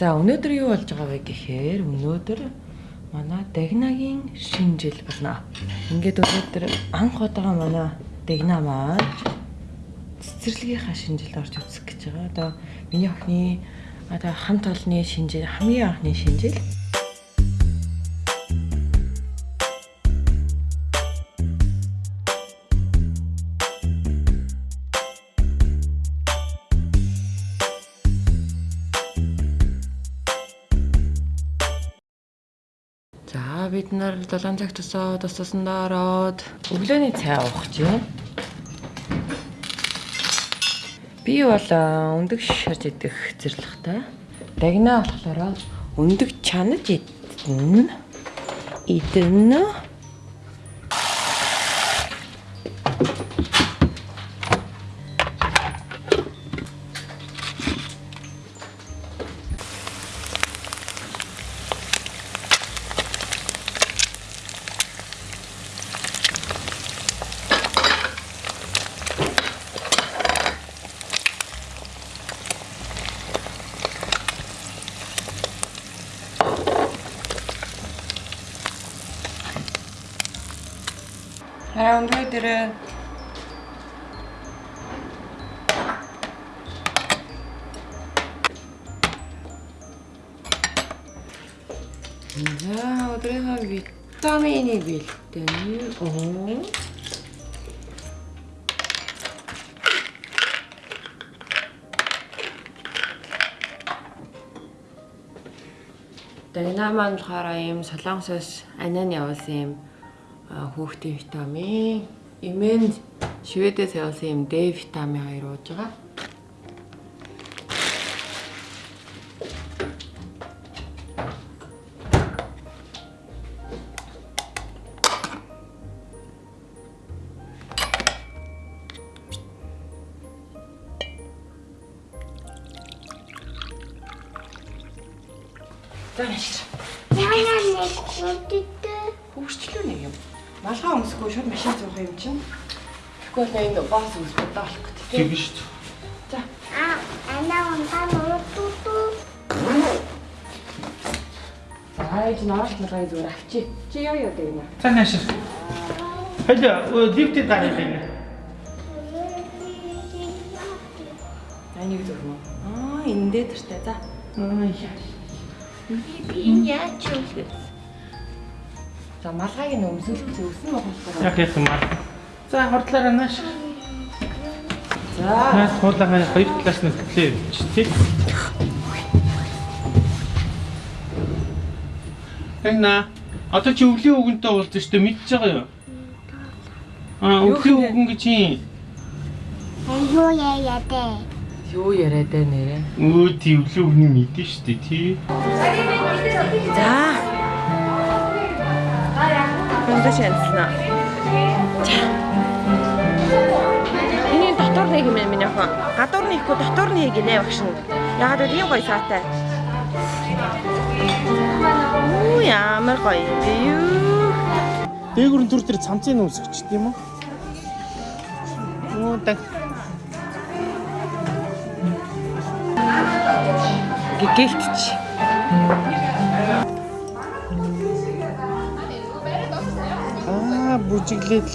За өнөөдөр юу болж байгаа вэ гэхээр өнөөдөр манай Дагнагийн шинэ жил болно. Ингээд өнөөдөр анх удаага манай Дагна маань цэцэрлэгийнхаа шинэ жил орж үзэх гэж байгаа. Одоо миний охины одоо хамт олонны шинэ жил хамгийн анхны шинэ жил. Бид нар 7 цаг тусаа тусаасандаа ороод өглөөний цай уух байна. Би бол өндөг шарж идэх зэрлэгтэй. Дагнаа болохоор өндөг чанаж идэн. Идэн. Хараа өндөр дээр За өдрийнхөө витамины бэлтэн. Oo. Дагна маань болохоор ийм солонгосоос аниан явуулсан юм хүүхдийн витамин, эмээнд Шведээс явуулсан юм Д витамин хоёр ууж байгаа. За маш. Яна Өмсгөө шууд машин зуух юм чинь. Тэгэхгүй бол энэ баас өмсгөө даалах гэдэг. Тэгэн шүү дээ. За. А ана унтаа нутуу. За ээж нааш малгай зүгээр авчи. Чи яа яа гэнэ. За нааш. Хэл лифтэд гарах юм. Анийг зүрх мө. Аа энэ дээр тэртээ. За. Аа яа. Би яач юм бэ? За малгайг нь өмсөлт зөвсөн болохгүй. Яг яг юм аа. За хордлаараа нааш. За. Наас хуулагаа хоёр талаас нь хөтлөө явууч тий. Тэгна. Одоо чи өвлийн үгэнтэй уулзсан шүү дээ мэдчихэж байгаа юу? Аа Юу өвлийн үгэн гэж юм. Аюу яа дэ. Юу яриад байна нэрэ? Өө тий өвлийн үгний мэдэн шүү дээ тий. За. Өндөө шанснаа. Миний дотор нэг юм миний охин. Гадуур нь ихгүй дотор нь гинэ багш нь. Яагаад гэвэл ийм гоё саатай. Оо ямар гоё бэ юу? Дээгүрэн төр дээр цамцын нүс өчт юм уу? Оо так. Гэгээлтч. Бүжиглээд.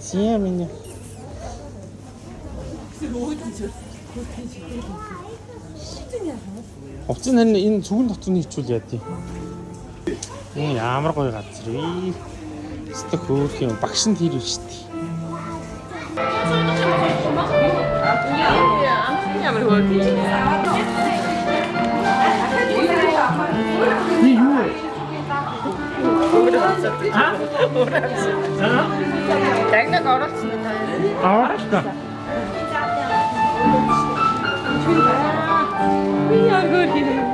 Зя миний. Хувцас харин энэ цүгэн дотор нь хичүүл яа тий. Энэ ямар гоё газар вэ? Өстө хөөх юм багш нь тэр шүү дээ. Ямар гоё. Би Дагнаг оруулсан нь таа. Аа та. Би яа гөр хийх.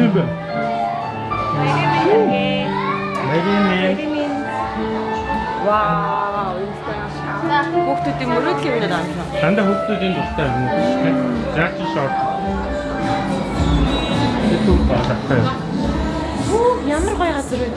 Тийм бэ. Мэри мэн. Вау, инстаграм. Хүүхдүүдийн мөрөөдлийн өмнөд амжаа. Дандаа хүүхдүүдийн дуртай юм уу шүү дээ. Заач шорт. Тэ түр баатаа. Ямар гоё газар үү?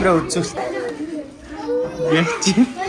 Bro, just... Yeah,